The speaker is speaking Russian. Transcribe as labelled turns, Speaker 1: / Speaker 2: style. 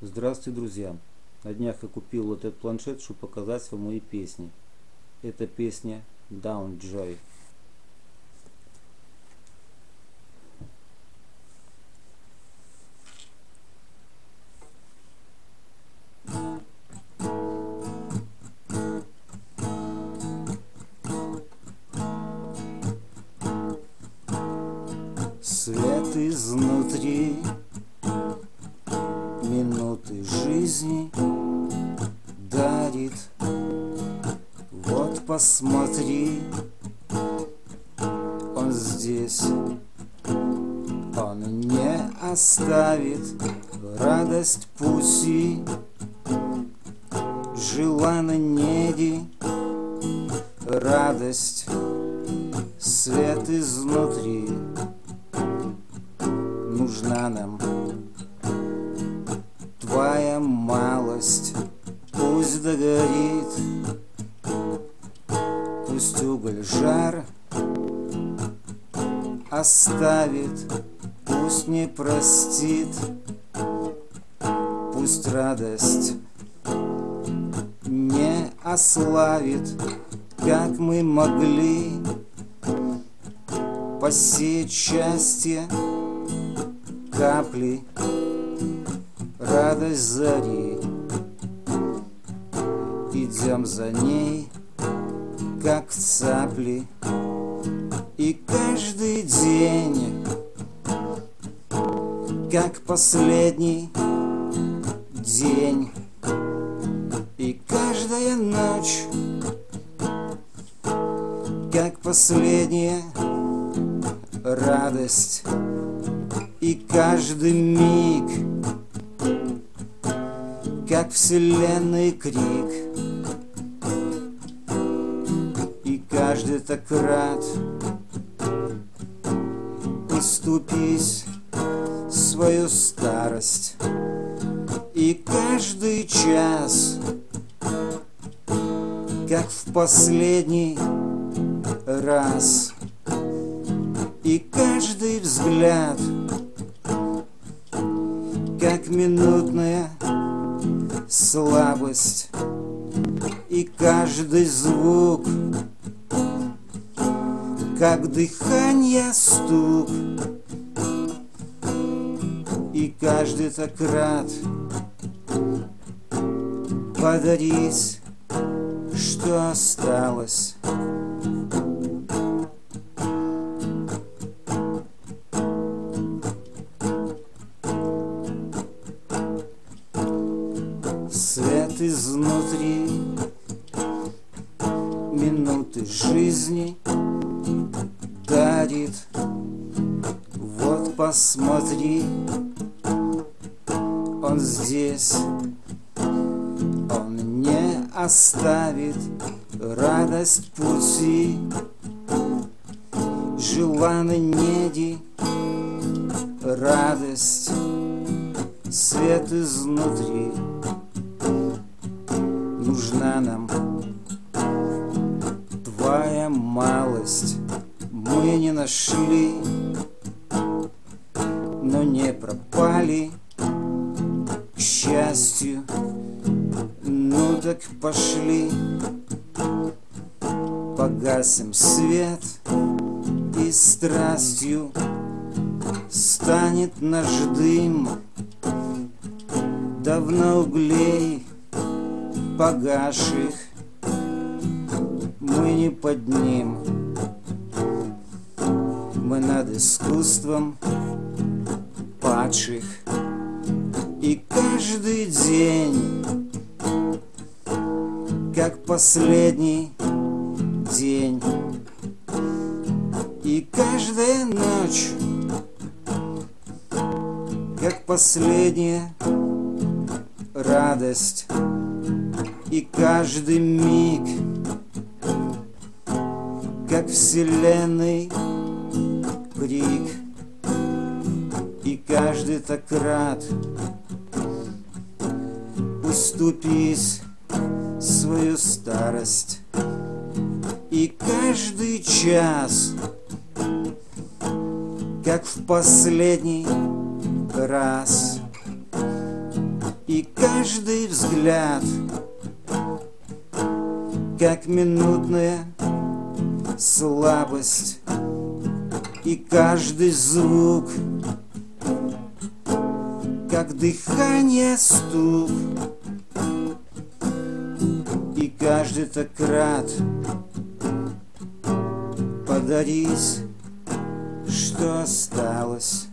Speaker 1: Здравствуйте, друзья! На днях я купил вот этот планшет, чтобы показать вам мои песни. Это песня Down Joy. Свет изнутри дарит. Вот посмотри, он здесь, он не оставит радость пуси, желана неги, радость, свет изнутри нужна нам догорит, пусть уголь жар Оставит, пусть не простит. Пусть радость не ославит Как мы могли посеять счастье капли радость зари Идем за ней, как цапли И каждый день, как последний день. И каждая ночь, как последняя радость. И каждый миг как вселенной крик Каждый так рад Уступись свою старость. И каждый час Как в последний раз. И каждый взгляд Как минутная слабость. И каждый звук Как дыхание стук. И каждый так рад Подарить, что осталось. Свет изнутри Минуты жизни посмотри. Он здесь. Он не оставит Радость пути. Желаны неди Радость. Свет изнутри нужна нам. Твоя малость мы не нашли пропали к счастью. Ну так пошли. Погасим свет. И страстью Станет наш дым. Давно углей погаших Мы не под ним Мы над искусством падших И каждый день Как последний день. И каждая ночь Как последняя радость. И каждый миг Как вселенной крик каждый так рад. Уступись свою старость. И каждый час Как в последний раз. И каждый взгляд Как минутная слабость. И каждый звук Как дыхание стук. И каждый так рад. Подарить, что осталось